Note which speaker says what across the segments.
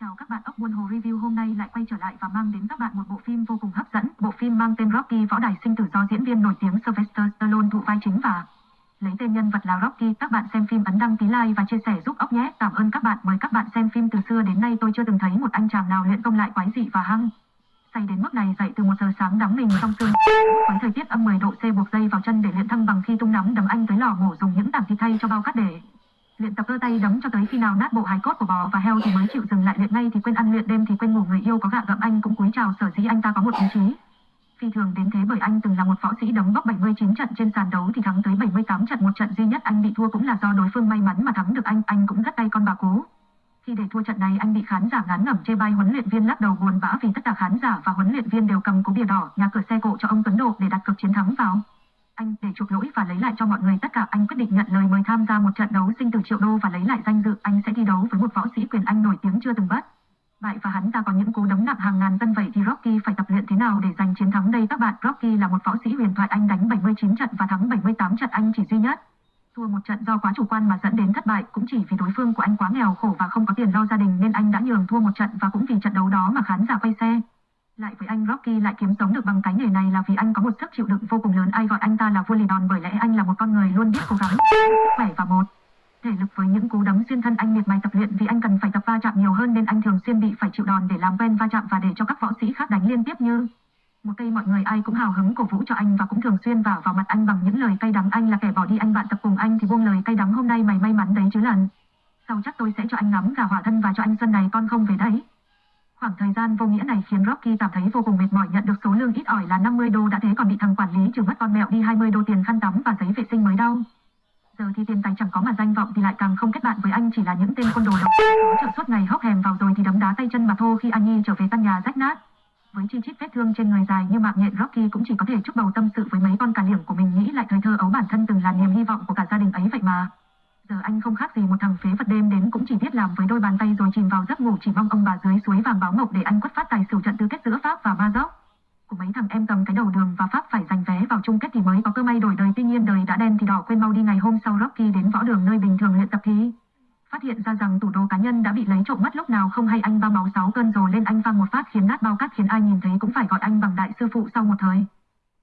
Speaker 1: Chào các bạn, ốc buôn hồ review hôm nay lại quay trở lại và mang đến các bạn một bộ phim vô cùng hấp dẫn. Bộ phim mang tên Rocky võ đài sinh tử do diễn viên nổi tiếng Sylvester Stallone thụ vai chính và lấy tên nhân vật là Rocky. Các bạn xem phim ấn đăng ký like và chia sẻ giúp ốc nhé. Cảm ơn các bạn. Mời các bạn xem phim từ xưa đến nay tôi chưa từng thấy một anh chàng nào luyện công lại quái dị và hăng. Say đến mức này dậy từ một giờ sáng đắm mình trong sương với thời tiết âm 10 độ C buộc dây vào chân để luyện thăng bằng khi tung nắm đấm anh tới lò mổ dùng những tảng thịt thay cho bao cát để luyện tập cơ tay đấm cho tới khi nào nát bộ hài cốt của bò và heo thì mới chịu dừng lại luyện ngay thì quên ăn luyện đêm thì quên ngủ người yêu có gạ gẫm anh cũng cúi chào sở dĩ anh ta có một ý chí. Phi thường đến thế bởi anh từng là một võ sĩ đấm bốc 79 trận trên sàn đấu thì thắng tới 78 trận, một trận duy nhất anh bị thua cũng là do đối phương may mắn mà thắng được anh anh cũng rất tay con bà cố. Khi để thua trận này, anh bị khán giả ngán ngẩm chê bai huấn luyện viên lắc đầu buồn bã vì tất cả khán giả và huấn luyện viên đều cầm cố bìa đỏ, nhà cửa xe cộ cho ông Tuấn Độ để đặt cược chiến thắng vào anh để chuộc lỗi và lấy lại cho mọi người. Tất cả anh quyết định nhận lời mời tham gia một trận đấu sinh tử triệu đô và lấy lại danh dự. Anh sẽ thi đấu với một võ sĩ quyền anh nổi tiếng chưa từng bắt. Bại và hắn ta có những cú đấm nặng hàng ngàn cân vậy thì Rocky phải tập luyện thế nào để giành chiến thắng đây các bạn? Rocky là một võ sĩ huyền thoại. Anh đánh 79 trận và thắng 78 trận. Anh chỉ duy nhất thua một trận do quá chủ quan mà dẫn đến thất bại. Cũng chỉ vì đối phương của anh quá nghèo khổ và không có tiền lo gia đình nên anh đã nhường thua một trận và cũng vì trận đấu đó mà khán giả quay xe lại với anh Rocky lại kiếm sống được bằng cái nghề này là vì anh có một sức chịu đựng vô cùng lớn. Ai gọi anh ta là vua lì đòn bởi lẽ anh là một con người luôn biết cố gắng, khỏe và một thể lực với những cú đấm xuyên thân. Anh miệt mài tập luyện vì anh cần phải tập va chạm nhiều hơn nên anh thường xuyên bị phải chịu đòn để làm quen va chạm và để cho các võ sĩ khác đánh liên tiếp như một cây mọi người. Ai cũng hào hứng cổ vũ cho anh và cũng thường xuyên vào vào mặt anh bằng những lời cay đắng. Anh là kẻ bỏ đi anh bạn tập cùng anh thì buông lời cay đắng. Hôm nay mày may mắn đấy chứ lần. Sau chắc tôi sẽ cho anh ngắm gà hỏa thân và cho anh xuân này. Con không về đấy Khoảng thời gian vô nghĩa này khiến Rocky cảm thấy vô cùng mệt mỏi nhận được số lương ít ỏi là 50 đô đã thế còn bị thằng quản lý trừ mất con mẹo đi 20 đô tiền khăn tắm và giấy vệ sinh mới đau. Giờ thì tiền tài chẳng có mà danh vọng thì lại càng không kết bạn với anh chỉ là những tên côn đồ độc có trợ suốt ngày hóc hèm vào rồi thì đấm đá tay chân mà thô khi anh Nhi trở về căn nhà rách nát. Với chi chít vết thương trên người dài như mạng nhện, Rocky cũng chỉ có thể chúc bầu tâm sự với mấy con cả liểm của mình nghĩ lại thời thơ ấu bản thân từng là niềm hy vọng của cả gia đình ấy vậy mà. Giờ anh không khác gì một thằng phế vật đêm đến cũng chỉ biết làm với đôi bàn tay rồi chìm vào giấc ngủ chỉ mong ông bà dưới suối vàng báo mộc để anh quất phát tài xỉu trận tứ kết giữa Pháp và Maroc. Của mấy thằng em cầm cái đầu đường và Pháp phải giành vé vào chung kết thì mới có cơ may đổi đời. Tuy nhiên đời đã đen thì đỏ quên mau đi ngày hôm sau Rocky đến võ đường nơi bình thường luyện tập thi. Phát hiện ra rằng tủ đồ cá nhân đã bị lấy trộm mất lúc nào không hay anh ba máu sáu cơn rồi lên anh văng một phát khiến nát bao cát khiến ai nhìn thấy cũng phải gọi anh bằng đại sư phụ sau một thời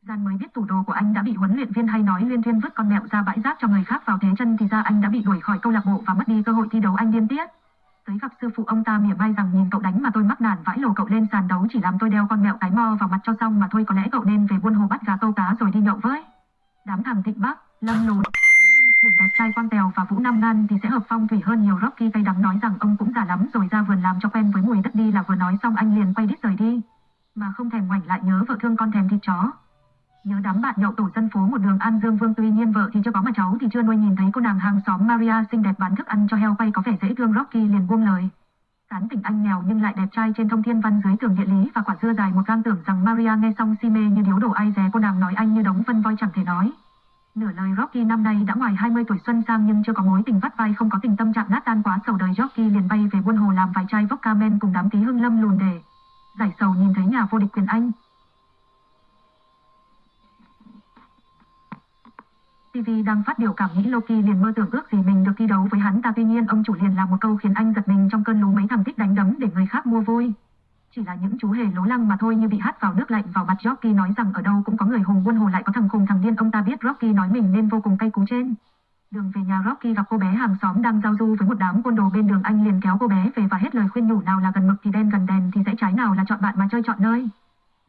Speaker 1: gian mới biết tủ đồ của anh đã bị huấn luyện viên hay nói liên thiên vứt con mẹo ra bãi rác cho người khác vào thế chân thì ra anh đã bị đuổi khỏi câu lạc bộ và mất đi cơ hội thi đấu anh điên tiết tới gặp sư phụ ông ta mỉa mai rằng nhìn cậu đánh mà tôi mắc nản vãi lồ cậu lên sàn đấu chỉ làm tôi đeo con mẹo cái mo vào mặt cho xong mà thôi có lẽ cậu nên về buôn hồ bắt gà câu cá rồi đi nhậu với đám thằng thịnh bắc lâm lùn Thuyền đẹp trai quan tèo và vũ nam ngan thì sẽ hợp phong thủy hơn nhiều Rocky cay đắng nói rằng ông cũng già lắm rồi ra vườn làm cho quen với mùi đất đi là vừa nói xong anh liền quay đít rời đi mà không thèm ngoảnh lại nhớ vợ thương con thèm thịt chó Nhớ đám bạn nhậu tổ dân phố một đường An Dương Vương tuy nhiên vợ thì chưa có mà cháu thì chưa nuôi nhìn thấy cô nàng hàng xóm Maria xinh đẹp bán thức ăn cho heo quay có vẻ dễ thương Rocky liền buông lời. Cán tỉnh anh nghèo nhưng lại đẹp trai trên thông thiên văn dưới tường địa lý và quả dưa dài một gang tưởng rằng Maria nghe xong si mê như điếu đổ ai dè cô nàng nói anh như đống phân voi chẳng thể nói. Nửa lời Rocky năm nay đã ngoài 20 tuổi xuân sang nhưng chưa có mối tình vắt vai, không có tình tâm trạng nát tan quá sầu đời Rocky liền bay về buôn hồ làm vài chai vodka men cùng đám tí hưng lâm lùn để giải sầu nhìn thấy nhà vô địch quyền anh. TV đang phát biểu cảm nghĩ Loki liền mơ tưởng ước gì mình được thi đấu với hắn ta tuy nhiên, ông chủ liền làm một câu khiến anh giật mình trong cơn lú mấy thằng thích đánh đấm để người khác mua vui. Chỉ là những chú hề lố lăng mà thôi như bị hắt vào nước lạnh vào mặt Rocky nói rằng ở đâu cũng có người hùng buôn hồ lại có thằng khùng thằng điên ông ta biết Rocky nói mình nên vô cùng cay cú trên. Đường về nhà Rocky gặp cô bé hàng xóm đang giao du với một đám côn đồ bên đường anh liền kéo cô bé về và hết lời khuyên nhủ, nào là gần mực thì đen, gần đèn thì sẽ trái, nào là chọn bạn mà chơi chọn nơi.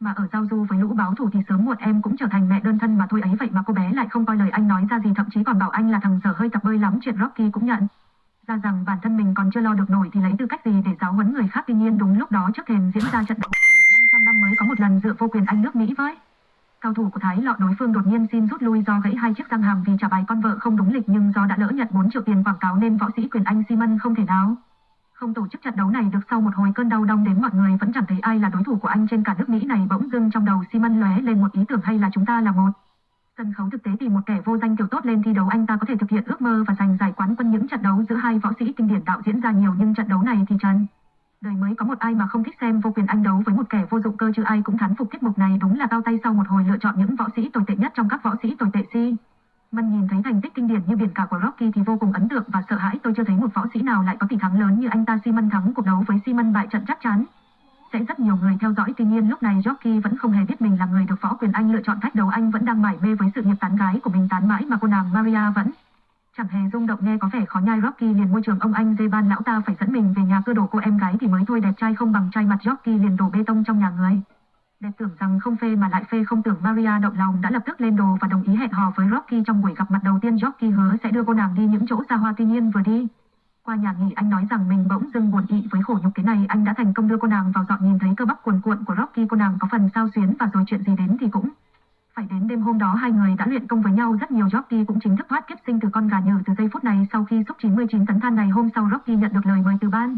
Speaker 1: Mà ở giao du với lũ báo thủ thì sớm muộn em cũng trở thành mẹ đơn thân mà thôi ấy, vậy mà cô bé lại không coi lời anh nói ra gì, thậm chí còn bảo anh là thằng dở hơi tập bơi lắm, chuyện Rocky cũng nhận. Ra rằng bản thân mình còn chưa lo được nổi thì lấy tư cách gì để giáo huấn người khác, tuy nhiên đúng lúc đó trước thềm diễn ra trận đấu 500 năm mới có một lần dựa vô quyền anh nước Mỹ với. Cao thủ của Thái lọ đối phương đột nhiên xin rút lui do gãy hai chiếc răng hàm vì trả bài con vợ không đúng lịch, nhưng do đã lỡ nhận 4 triệu tiền quảng cáo nên võ sĩ quyền anh Simon không thể nào không tổ chức trận đấu này được sau một hồi cơn đau đông đến mọi người vẫn chẳng thấy ai là đối thủ của anh trên cả nước Mỹ này bỗng dưng trong đầu Simon lóe lên một ý tưởng hay là chúng ta là một. Sân khấu thực tế thì một kẻ vô danh tiểu tốt lên thi đấu, anh ta có thể thực hiện ước mơ và giành giải quán quân những trận đấu giữa hai võ sĩ kinh điển đạo diễn ra nhiều nhưng trận đấu này thì trần. Đời mới có một ai mà không thích xem vô quyền anh đấu với một kẻ vô dụng cơ chứ ai cũng thán phục tiết mục này đúng là cao tay sau một hồi lựa chọn những võ sĩ tồi tệ nhất trong các võ sĩ tồi tệ si. Mân nhìn thấy thành tích kinh điển như biển cả của Rocky thì vô cùng ấn tượng và sợ hãi. Tôi chưa thấy một võ sĩ nào lại có tỷ thắng lớn như anh ta. Simon thắng cuộc đấu với Simon bại trận chắc chắn. Sẽ rất nhiều người theo dõi. Tuy nhiên, lúc này Rocky vẫn không hề biết mình là người được võ quyền Anh lựa chọn. Thách đấu anh vẫn đang mải mê với sự nghiệp tán gái của mình tán mãi mà cô nàng Maria vẫn chẳng hề rung động nghe có vẻ khó nhai. Rocky liền môi trường ông anh dê ban lão ta phải dẫn mình về nhà cơ đổ cô em gái thì mới thôi. Đẹp trai không bằng trai mặt. Rocky liền đổ bê tông trong nhà người. Đẹp tưởng rằng không phê mà lại phê không tưởng Maria động lòng đã lập tức lên đồ và đồng ý hẹn hò với Rocky trong buổi gặp mặt đầu tiên Rocky hứa sẽ đưa cô nàng đi những chỗ xa hoa tuy nhiên vừa đi. Qua nhà nghỉ, anh nói rằng mình bỗng dưng buồn ị với khổ nhục thế này, anh đã thành công đưa cô nàng vào dọn nhìn thấy cơ bắp cuồn cuộn của Rocky, cô nàng có phần sao xuyến và rồi chuyện gì đến thì cũng phải đến đêm hôm đó, hai người đã luyện công với nhau, rất nhiều Rocky cũng chính thức thoát kiếp sinh từ con gà nhờ từ giây phút này sau khi xúc 99 tấn than này hôm sau Rocky nhận được lời mời từ ban.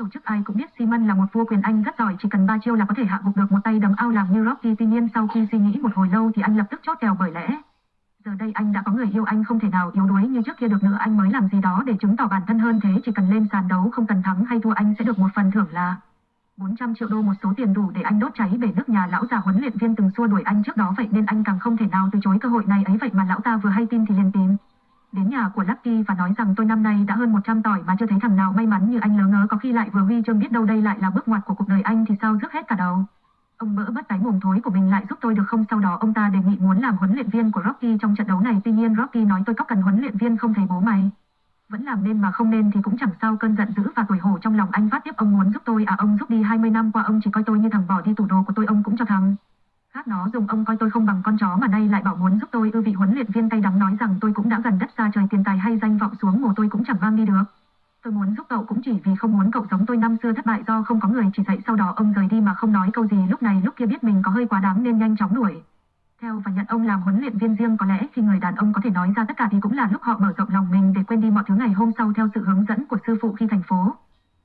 Speaker 1: Tổ chức ai cũng biết Simon là một vua quyền Anh rất giỏi, chỉ cần ba chiêu là có thể hạ gục được một tay đấm ao làm như Rocky. Tuy nhiên sau khi suy nghĩ một hồi lâu thì anh lập tức chốt kèo bởi lẽ, Giờ đây anh đã có người yêu anh không thể nào yếu đuối như trước kia được nữa. Anh mới làm gì đó để chứng tỏ bản thân hơn thế. Chỉ cần lên sàn đấu không cần thắng hay thua anh sẽ được một phần thưởng là 400 triệu đô, một số tiền đủ để anh đốt cháy bể nước nhà lão già huấn luyện viên từng xua đuổi anh trước đó. Vậy nên anh càng không thể nào từ chối cơ hội này ấy. Vậy mà lão ta vừa hay tin thì liền tìm. Đến nhà của Lucky và nói rằng tôi năm nay đã hơn 100 tỏi mà chưa thấy thằng nào may mắn như anh lỡ ngớ có khi lại vừa huy chương biết đâu đây lại là bước ngoặt của cuộc đời anh thì sao rước hết cả đầu. Ông mỡ bất cái mồm thối của mình lại giúp tôi được không? Sau đó ông ta đề nghị muốn làm huấn luyện viên của Rocky trong trận đấu này. Tuy nhiên Rocky nói tôi có cần huấn luyện viên không thấy bố mày. Vẫn làm nên mà không nên thì cũng chẳng sao. Cơn giận dữ và tuổi hổ trong lòng anh phát tiếp ông muốn giúp tôi à? Ông giúp đi 20 năm qua. Ông chỉ coi tôi như thằng bỏ đi tủ đồ của tôi. Ông cũng cho thằng. Khác nó dùng ông coi tôi không bằng con chó mà nay lại bảo muốn giúp tôi, ư vị huấn luyện viên tay đắng nói rằng tôi cũng đã gần đất xa trời tiền tài hay danh vọng xuống mồ tôi cũng chẳng mang đi được. Tôi muốn giúp cậu cũng chỉ vì không muốn cậu giống tôi năm xưa thất bại do không có người chỉ dạy sau đó ông rời đi mà không nói câu gì, lúc này lúc kia biết mình có hơi quá đáng nên nhanh chóng đuổi. Theo và nhận ông làm huấn luyện viên riêng có lẽ khi người đàn ông có thể nói ra tất cả thì cũng là lúc họ mở rộng lòng mình để quên đi mọi thứ ngày hôm sau theo sự hướng dẫn của sư phụ khi thành phố.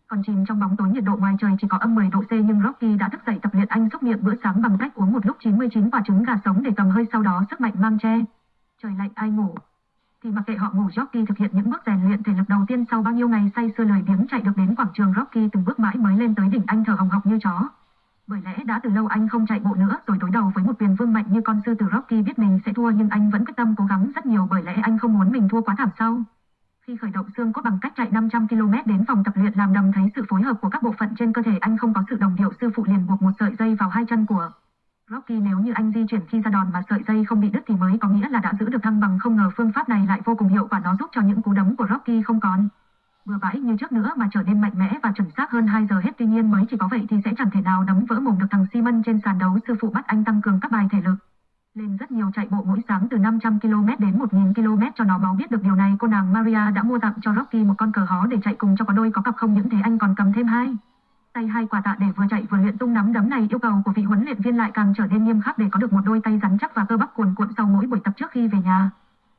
Speaker 1: Còn chìm trong bóng tối nhiệt độ ngoài trời chỉ có âm 10 độ C, nhưng Rocky đã thức dậy tập luyện anh xúc miệng bữa sáng bằng cách uống một lúc 99 quả trứng gà sống để cầm hơi sau đó sức mạnh mang che. Trời lạnh, ai ngủ. Thì mặc kệ họ ngủ, Rocky thực hiện những bước rèn luyện thể lực đầu tiên sau bao nhiêu ngày say sưa lời biếng chạy được đến quảng trường, Rocky từng bước mãi mới lên tới đỉnh anh thở hồng hộc như chó. Bởi lẽ đã từ lâu anh không chạy bộ nữa, rồi đối đầu với một quyền vương mạnh như con sư tử Rocky biết mình sẽ thua nhưng anh vẫn quyết tâm cố gắng rất nhiều bởi lẽ anh không muốn mình thua quá thảm sau. Khi khởi động xương cốt bằng cách chạy 500 km đến phòng tập luyện làm đầm thấy sự phối hợp của các bộ phận trên cơ thể, anh không có sự đồng điệu sư phụ liền buộc một sợi dây vào hai chân của Rocky. Nếu như anh di chuyển khi ra đòn mà sợi dây không bị đứt thì mới có nghĩa là đã giữ được thăng bằng. Không ngờ phương pháp này lại vô cùng hiệu quả, nó giúp cho những cú đấm của Rocky không còn. Bừa bãi như trước nữa mà trở nên mạnh mẽ và chuẩn xác hơn 2 giờ hết. Tuy nhiên, mới chỉ có vậy thì sẽ chẳng thể nào đấm vỡ mồm được. Thằng Simon trên sàn đấu sư phụ bắt anh tăng cường các bài thể lực. Lên rất nhiều chạy bộ mỗi sáng từ 500 km đến 1000 km cho nó báo biết được điều này, cô nàng Maria đã mua tặng cho Rocky một con cờ hó để chạy cùng cho có đôi có cặp không, những thế anh còn cầm thêm hai tay hai quả tạ để vừa chạy vừa luyện tung nắm đấm này, yêu cầu của vị huấn luyện viên lại càng trở nên nghiêm khắc để có được một đôi tay rắn chắc và cơ bắp cuồn cuộn sau mỗi buổi tập trước khi về nhà.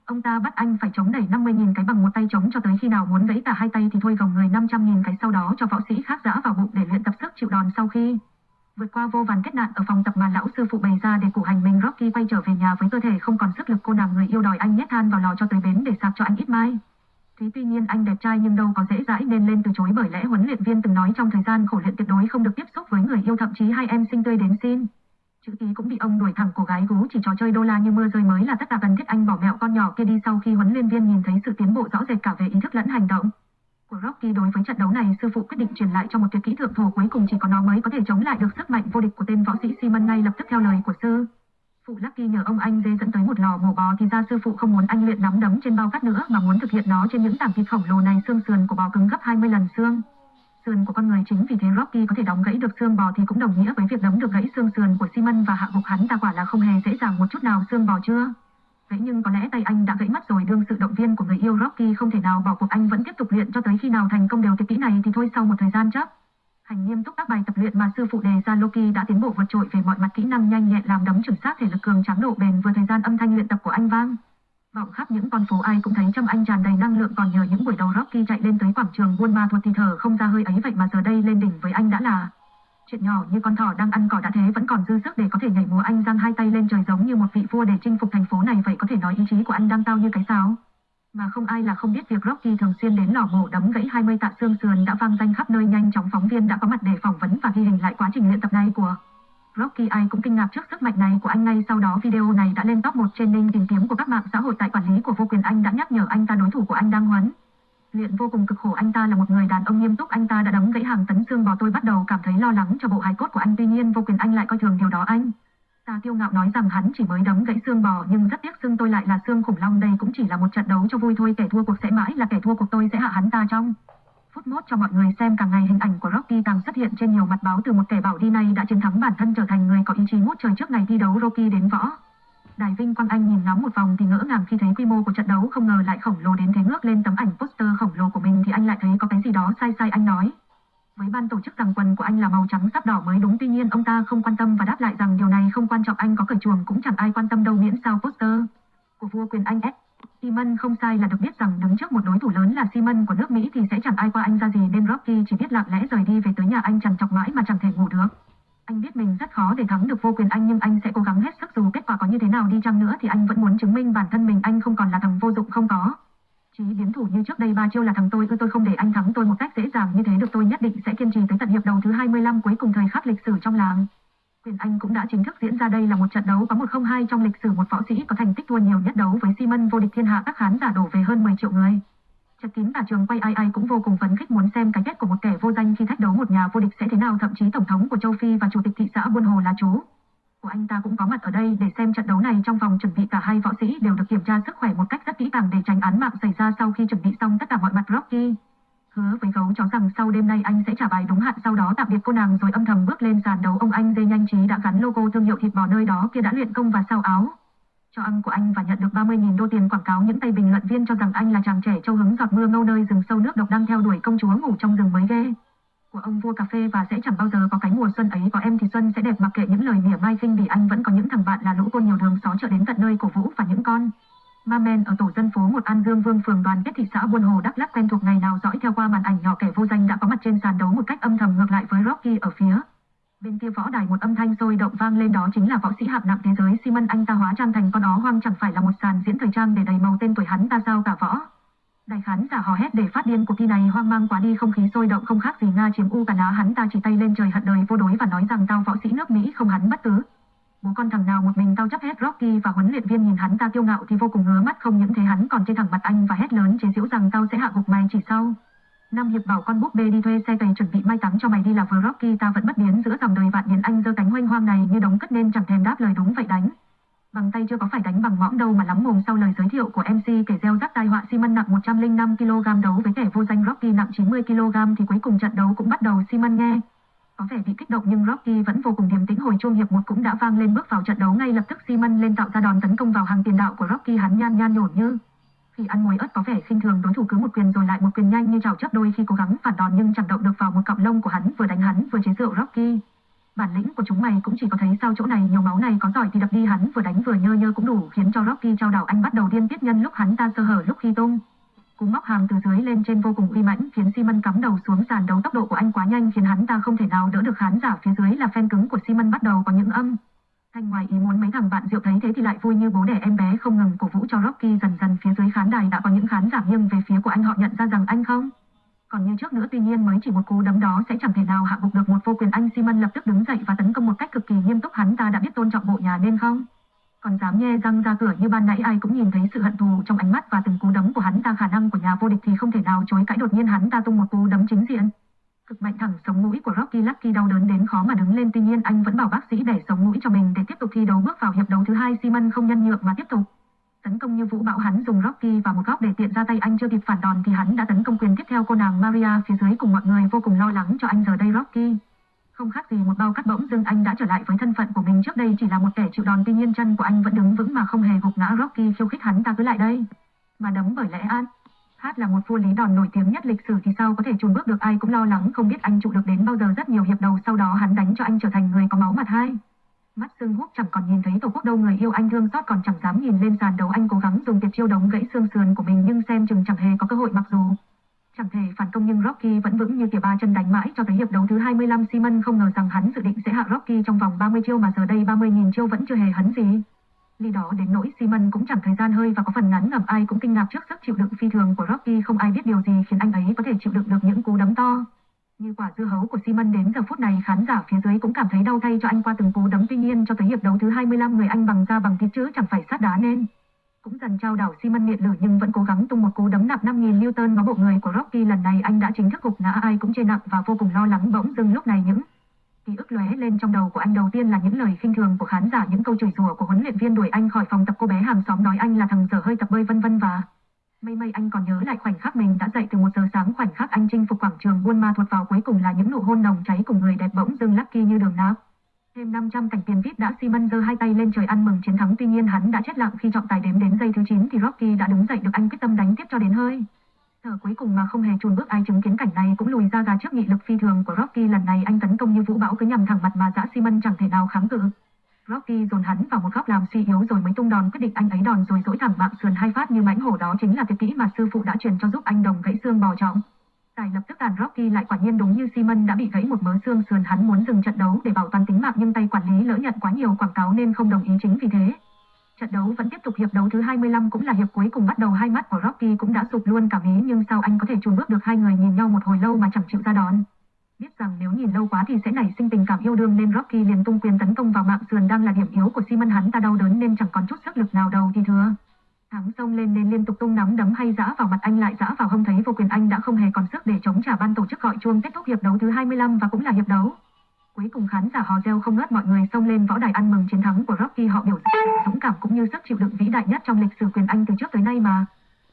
Speaker 1: Ông ta bắt anh phải chống đẩy 50.000 cái bằng một tay chống cho tới khi nào muốn gãy cả hai tay thì thôi gồng người 500.000 cái sau đó cho võ sĩ khác giã vào bụng để luyện tập sức chịu đòn sau khi vượt qua vô vàn kết nạn ở phòng tập mà lão sư phụ bày ra để củ hành mình Rocky quay trở về nhà với cơ thể không còn sức lực, cô nàng người yêu đòi anh nhét than vào lò cho tới bến để sạc cho anh ít mai. Thế tuy nhiên anh đẹp trai nhưng đâu có dễ dãi nên lên từ chối bởi lẽ huấn luyện viên từng nói trong thời gian khổ luyện tuyệt đối không được tiếp xúc với người yêu, thậm chí hai em sinh tươi đến xin. Chữ ký cũng bị ông đuổi thẳng cô gái gú chỉ trò chơi đô la như mưa rơi mới là tất cả cần thiết anh bỏ mẹo con nhỏ kia đi sau khi huấn luyện viên nhìn thấy sự tiến bộ rõ rệt cả về ý thức lẫn hành động. Của Rocky đối với trận đấu này, sư phụ quyết định truyền lại cho một tuyệt kỹ thượng thủ cuối cùng chỉ có nó mới có thể chống lại được sức mạnh vô địch của tên võ sĩ Simon ngay lập tức theo lời của sư. Phụ Lucky nhờ ông anh dê dẫn tới một lò mổ bò thì ra sư phụ không muốn anh luyện nắm đấm trên bao cát nữa mà muốn thực hiện nó trên những tảng thịt khổng lồ này xương sườn của bò cứng gấp 20 lần xương sườn của con người chính vì thế Rocky có thể đóng gãy được xương bò thì cũng đồng nghĩa với việc đấm được gãy xương sườn của Simon và hạ gục hắn ta quả là không hề dễ dàng một chút nào xương bò chưa. Vậy nhưng có lẽ tay anh đã gãy mất rồi, đương sự động viên của người yêu Rocky không thể nào bỏ cuộc anh vẫn tiếp tục luyện cho tới khi nào thành công đều tuyệt kỹ này thì thôi sau một thời gian chắc. Hành nghiêm túc các bài tập luyện mà sư phụ đề ra, Loki đã tiến bộ vượt trội về mọi mặt kỹ năng, nhanh nhẹn làm đấm chuẩn xác thể lực cường tráng độ bền, vừa thời gian âm thanh luyện tập của anh vang. Vọng khắp những con phố ai cũng thấy trong anh tràn đầy năng lượng, còn nhờ những buổi đầu Rocky chạy lên tới quảng trường buôn ma thuật thì thở không ra hơi ấy, vậy mà giờ đây lên đỉnh với anh đã là chuyện nhỏ như con thỏ đang ăn cỏ đã thế vẫn còn dư sức để có thể nhảy múa anh giang hai tay lên trời giống như một vị vua để chinh phục thành phố này vậy có thể nói ý chí của anh đang cao như cái sáo. Mà không ai là không biết việc Rocky thường xuyên đến lò mổ đấm gãy 20 tạ xương sườn đã vang danh khắp nơi nhanh chóng phóng viên đã có mặt để phỏng vấn và ghi hình lại quá trình luyện tập này của Rocky ai cũng kinh ngạc trước sức mạnh này của anh ngay sau đó video này đã lên top 1 trending tìm kiếm của các mạng xã hội tại quản lý của vô quyền, anh đã nhắc nhở anh ta đối thủ của anh đang huấn. Luyện vô cùng cực khổ, anh ta là một người đàn ông nghiêm túc, anh ta đã đóng gãy hàng tấn xương bò tôi bắt đầu cảm thấy lo lắng cho bộ hài cốt của anh tuy nhiên, vô quyền anh lại coi thường điều đó anh. Ta kiêu ngạo nói rằng hắn chỉ mới đóng gãy xương bò, nhưng rất tiếc xương tôi lại là xương khủng long đây cũng chỉ là một trận đấu cho vui thôi, kẻ thua cuộc sẽ mãi là kẻ thua cuộc tôi sẽ hạ hắn ta trong phút mốt cho mọi người xem càng ngày hình ảnh của Rocky càng xuất hiện trên nhiều mặt báo từ một kẻ bảo đi này đã chiến thắng bản thân trở thành người có ý chí ngút trời trước ngày thi đấu Rocky đến võ. Đài Vinh Quang Anh nhìn ngắm một vòng thì ngỡ ngàng khi thấy quy mô của trận đấu không ngờ lại khổng lồ đến thế ngước lên tấm ảnh poster khổng lồ của mình thì anh lại thấy có cái gì đó sai sai anh nói. Với ban tổ chức rằng quần của anh là màu trắng sắp đỏ mới đúng, tuy nhiên ông ta không quan tâm và đáp lại rằng điều này không quan trọng, anh có cởi chuồng cũng chẳng ai quan tâm đâu miễn sao poster của vua quyền Anh S. Simon không sai là được biết rằng đứng trước một đối thủ lớn là Simon của nước Mỹ thì sẽ chẳng ai qua anh ra gì nên Rocky chỉ biết lặng lẽ rời đi về tới nhà anh chẳng chọc mãi mà chẳng thể ngủ được. Anh biết mình rất khó để thắng được vô quyền anh nhưng anh sẽ cố gắng hết sức dù kết quả có như thế nào đi chăng nữa thì anh vẫn muốn chứng minh bản thân mình anh không còn là thằng vô dụng, không có. Chí biến thủ như trước đây ba chiêu là thằng tôi, ư tôi không để anh thắng tôi một cách dễ dàng như thế được tôi nhất định sẽ kiên trì tới tận hiệp đầu thứ 25 cuối cùng thời khắc lịch sử trong làng. Quyền Anh cũng đã chính thức diễn ra đây là một trận đấu có 102 trong lịch sử một võ sĩ có thành tích thua nhiều nhất đấu với Simon vô địch thiên hạ các khán giả đổ về hơn 10 triệu người. Chật Tín cả trường quay ai ai cũng vô cùng phấn khích muốn xem cái kết của một kẻ vô danh khi thách đấu một nhà vô địch sẽ thế nào, thậm chí tổng thống của châu Phi và chủ tịch thị xã Buôn Hồ là chú. Của anh ta cũng có mặt ở đây để xem trận đấu này trong vòng chuẩn bị cả hai võ sĩ đều được kiểm tra sức khỏe một cách rất kỹ càng để tránh án mạng xảy ra sau khi chuẩn bị xong tất cả mọi mặt Rocky. Hứa với gấu chó rằng sau đêm nay anh sẽ trả bài đúng hạn, sau đó tạm biệt cô nàng rồi âm thầm bước lên sàn đấu. Ông anh dê nhanh trí đã gắn logo thương hiệu thịt bò nơi đó kia đã luyện công và sao áo cho ăn của anh và nhận được 30.000 đô tiền quảng cáo những tay bình luận viên cho rằng anh là chàng trẻ châu hứng giọt mưa ngâu nơi rừng sâu nước độc đang theo đuổi công chúa ngủ trong rừng mới ghê của ông vua cà phê và sẽ chẳng bao giờ có cái mùa xuân ấy, có em thì xuân sẽ đẹp mặc kệ những lời mỉa mai khinh vì anh vẫn có những thằng bạn là lũ côn nhiều đường xó chợ đến tận nơi cổ vũ và những con Ma men ở tổ dân phố một An Dương Vương phường đoàn kết thị xã Buôn Hồ, Đắk Lắk quen thuộc ngày nào dõi theo qua màn ảnh nhỏ kẻ vô danh đã có mặt trên sàn đấu một cách âm thầm ngược lại với Rocky ở phía. Bên kia võ đài một âm thanh sôi động vang lên đó chính là võ sĩ hạng nặng thế giới Simon anh ta hóa trang thành con ó hoang chẳng phải là một sàn diễn thời trang để đầy màu tên tuổi hắn ta sao cả võ. Đại khán giả hò hét để phát điên, cuộc thi này hoang mang quá đi, không khí sôi động không khác gì Nga chiếm U cả Ná hắn ta chỉ tay lên trời hận đời vô đối và nói rằng tao võ sĩ nước Mỹ, không hắn bất cứ. Bố con thằng nào một mình tao chấp hết Rocky và huấn luyện viên nhìn hắn ta kiêu ngạo thì vô cùng ngứa mắt không những thế, hắn còn chê thẳng mặt anh và hét lớn chế giễu rằng tao sẽ hạ gục mày chỉ sau. Nam Hiệp bảo con búp bê đi thuê xe cày chuẩn bị mai táng cho mày đi là vừa Rocky, ta vẫn bất biến giữa dòng đời vạn niên anh giơ cánh hoanh hoang này như đống cất nên chẳng thèm đáp lời đúng vậy đánh. Bằng tay chưa có phải đánh bằng mõm đâu mà lắm mồm sau lời giới thiệu của MC kể gieo rắc tai họa Simon nặng 105 kg đấu với kẻ vô danh Rocky nặng 90 kg thì cuối cùng trận đấu cũng bắt đầu Simon nghe. Có vẻ bị kích động nhưng Rocky vẫn vô cùng điềm tĩnh hồi chuông hiệp một cũng đã vang lên bước vào trận đấu ngay lập tức Simon lên tạo ra đòn tấn công vào hàng tiền đạo của Rocky hắn nhan nhan nhổn như khi ăn muối ớt có vẻ khinh thường, đối thủ cứ một quyền rồi lại một quyền nhanh như chảo chớp đôi khi cố gắng phản đòn nhưng chẳng động được vào một cọng lông của hắn, vừa đánh hắn vừa chế rượu Rocky. Bản lĩnh của chúng mày cũng chỉ có thấy sao chỗ này, nhiều máu này có giỏi thì đập đi hắn, vừa đánh vừa nhơ nhơ cũng đủ, khiến cho Rocky trao đảo anh bắt đầu điên tiết nhân lúc hắn ta sơ hở lúc khi tung. Cú móc hàm từ dưới lên trên vô cùng uy mãnh, khiến Simon cắm đầu xuống sàn đấu tốc độ của anh quá nhanh, khiến hắn ta không thể nào đỡ được khán giả phía dưới là fan cứng của Simon bắt đầu có những âm. Thanh ngoài ý muốn mấy thằng bạn rượu thấy thế thì lại vui như bố đẻ em bé không ngừng cổ vũ cho Rocky dần dần phía dưới khán đài đã có những khán giả nghiêng về phía của anh họ nhận ra rằng anh không. Còn như trước nữa, tuy nhiên mới chỉ một cú đấm đó sẽ chẳng thể nào hạ gục được một vô quyền anh Simon lập tức đứng dậy và tấn công một cách cực kỳ nghiêm túc hắn ta đã biết tôn trọng bộ nhà nên không? còn dám nhe răng ra cửa như ban nãy, ai cũng nhìn thấy sự hận thù trong ánh mắt và từng cú đấm của hắn ta khả năng của nhà vô địch thì không thể nào chối cãi đột nhiên hắn ta tung một cú đấm chính diện. Cực mạnh thẳng, sống mũi của Rocky Lucky đau đớn đến khó mà đứng lên tuy nhiên, anh vẫn bảo bác sĩ để sống mũi cho mình để tiếp tục thi đấu bước vào hiệp đấu thứ hai Simon không nhân nhượng mà tiếp tục. Tấn công như vũ bão hắn dùng Rocky vào một góc để tiện ra tay anh chưa kịp phản đòn thì hắn đã tấn công quyền tiếp theo cô nàng Maria phía dưới cùng mọi người vô cùng lo lắng cho anh giờ đây Rocky. Không khác gì một bao cắt bỗng dưng anh đã trở lại với thân phận của mình trước đây, chỉ là một kẻ chịu đòn tuy nhiên, chân của anh vẫn đứng vững mà không hề gục ngã Rocky khiêu khích hắn, ta cứ lại đây. Mà đấm bởi lẽ an. Hát là một vua lý đòn nổi tiếng nhất lịch sử thì sao có thể chùn bước được? Ai cũng lo lắng, không biết anh trụ được đến bao giờ. Rất nhiều hiệp đầu sau đó hắn đánh cho anh trở thành người có máu mặt hai. Mắt xương húp chẳng còn nhìn thấy tổ quốc đâu. Người yêu anh thương xót còn chẳng dám nhìn lên sàn đấu. Anh cố gắng dùng tuyệt chiêu đống gãy xương sườn của mình, nhưng xem chừng chẳng hề có cơ hội, mặc dù Chẳng thể phản công. Nhưng Rocky vẫn vững như kìa ba chân đánh mãi cho tới hiệp đấu thứ 25 Simon không ngờ rằng hắn dự định sẽ hạ Rocky trong vòng 30 chiêu mà giờ đây 30.000 chiêu vẫn chưa hề hấn gì. Lý đó đến nỗi Simon cũng chẳng thời gian hơi và có phần ngắn ngẩm ai cũng kinh ngạc trước sức chịu đựng phi thường của Rocky không ai biết điều gì khiến anh ấy có thể chịu đựng được những cú đấm to. Như quả dưa hấu của Simon đến giờ phút này, khán giả phía dưới cũng cảm thấy đau thay cho anh qua từng cú đấm tuy nhiên, cho tới hiệp đấu thứ 25 người anh bằng da bằng thịt chứ chẳng phải sát đá nên. Cũng dần trao đảo Simon miệng lử nhưng vẫn cố gắng tung một cú đấm nặng 5.000 Newton vào bộ người của Rocky lần này anh đã chính thức gục ngã, ai cũng chê nặng và vô cùng lo lắng bỗng dưng lúc này những ký ức lóe lên trong đầu của anh đầu tiên là những lời khinh thường của khán giả, những câu chửi rủa của huấn luyện viên đuổi anh khỏi phòng tập cô bé hàng xóm nói anh là thằng dở hơi tập bơi vân vân và mây mây anh còn nhớ lại khoảnh khắc mình đã dậy từ một giờ sáng, khoảnh khắc anh chinh phục quảng trường Buôn Ma thuật vào, cuối cùng là những nụ hôn nồng cháy cùng người đẹp bỗng dưng Lucky như đường náp. Thêm 500 cảnh tiền VIP đã Simon giơ hai tay lên trời ăn mừng chiến thắng, tuy nhiên hắn đã chết lặng khi trọng tài đếm đến giây thứ 9 thì Rocky đã đứng dậy, được anh quyết tâm đánh tiếp cho đến hơi. Giờ cuối cùng mà không hề chùn bước ai chứng kiến cảnh này cũng lùi ra gà trước nghị lực phi thường của Rocky lần này anh tấn công như vũ bão cứ nhằm thẳng mặt mà dã Simon chẳng thể nào kháng cự. Rocky dồn hắn vào một góc làm suy yếu rồi mới tung đòn quyết định anh ấy đòn rồi dỗi thẳng mạng sườn hai phát như mãnh hổ đó chính là tuyệt kỹ mà sư phụ đã truyền cho giúp anh đồng gãy xương bò trọng. Tài lập tức đàn Rocky lại quả nhiên đúng như Simon đã bị gãy một mớ xương sườn hắn muốn dừng trận đấu để bảo toàn tính mạng nhưng tay quản lý lỡ nhận quá nhiều quảng cáo nên không đồng ý chính vì thế. Trận đấu vẫn tiếp tục, hiệp đấu thứ 25 cũng là hiệp cuối cùng bắt đầu hai mắt của Rocky cũng đã sụp luôn cả mí, nhưng sao anh có thể chùn bước được hai người nhìn nhau một hồi lâu mà chẳng chịu ra đòn. Biết rằng nếu nhìn lâu quá thì sẽ nảy sinh tình cảm yêu đương, nên Rocky liền tung quyền tấn công vào mạng sườn đang là điểm yếu của Simon hắn ta đau đớn nên chẳng còn chút sức lực nào đâu thì thưa. Thắng xông lên nên liên tục tung nắm đấm hay giã vào mặt anh lại giã vào hông thấy vô quyền anh đã không hề còn sức để chống trả ban tổ chức gọi chuông kết thúc hiệp đấu thứ 25 và cũng là hiệp đấu. Cuối cùng khán giả hò reo không ngớt mọi người xông lên võ đài ăn mừng chiến thắng của Rocky họ biểu diễn dũng cảm cũng như sức chịu đựng vĩ đại nhất trong lịch sử quyền Anh từ trước tới nay mà.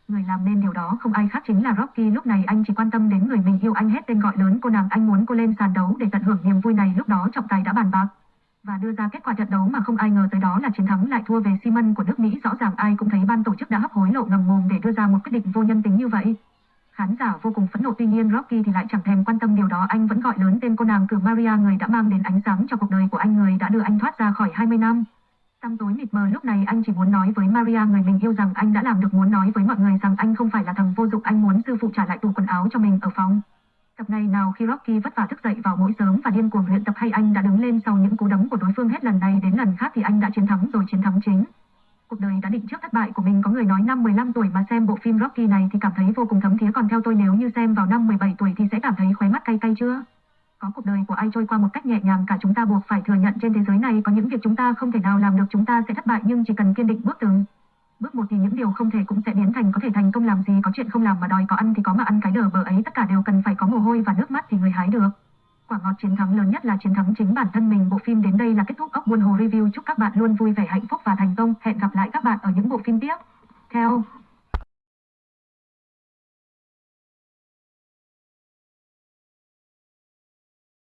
Speaker 1: Người làm nên điều đó không ai khác chính là Rocky lúc này anh chỉ quan tâm đến người mình yêu anh hết tên gọi lớn cô nàng anh muốn cô lên sàn đấu để tận hưởng niềm vui này lúc đó trọng tài đã bàn bạc và đưa ra kết quả trận đấu mà không ai ngờ tới đó là chiến thắng lại thua về Simon của nước Mỹ rõ ràng ai cũng thấy ban tổ chức đã hấp hối lộ ngầm mồm để đưa ra một quyết định vô nhân tính như vậy. Khán giả vô cùng phẫn nộ, tuy nhiên Rocky thì lại chẳng thèm quan tâm điều đó anh vẫn gọi lớn tên cô nàng cử Maria người đã mang đến ánh sáng cho cuộc đời của anh, người đã đưa anh thoát ra khỏi 20 năm. Tăm tối mịt mờ lúc này, anh chỉ muốn nói với Maria người mình yêu rằng anh đã làm được, muốn nói với mọi người rằng anh không phải là thằng vô dụng anh muốn sư phụ trả lại tủ quần áo cho mình ở phòng. Tập này nào khi Rocky vất vả thức dậy vào mỗi sớm và điên cuồng luyện tập hay anh đã đứng lên sau những cú đấm của đối phương hết lần này đến lần khác thì anh đã chiến thắng rồi, chiến thắng chính. Cuộc đời đã định trước thất bại của mình có người nói năm 15 tuổi mà xem bộ phim Rocky này thì cảm thấy vô cùng thấm thía còn theo tôi, nếu như xem vào năm 17 tuổi thì sẽ cảm thấy khóe mắt cay cay chưa? Có cuộc đời của ai trôi qua một cách nhẹ nhàng, cả chúng ta buộc phải thừa nhận trên thế giới này có những việc chúng ta không thể nào làm được, chúng ta sẽ thất bại, nhưng chỉ cần kiên định bước từng. Bước một thì những điều không thể cũng sẽ biến thành, có thể thành công làm gì, có chuyện không làm mà đòi, có ăn thì có mà ăn, cái đờ bờ ấy, tất cả đều cần phải có mồ hôi và nước mắt thì người hái được. Quả ngọt chiến thắng lớn nhất là chiến thắng chính bản thân mình. Bộ phim đến đây là kết thúc ốc buôn hồ review. Chúc các bạn luôn vui vẻ hạnh phúc và thành công. Hẹn gặp lại các bạn ở những bộ phim tiếp theo.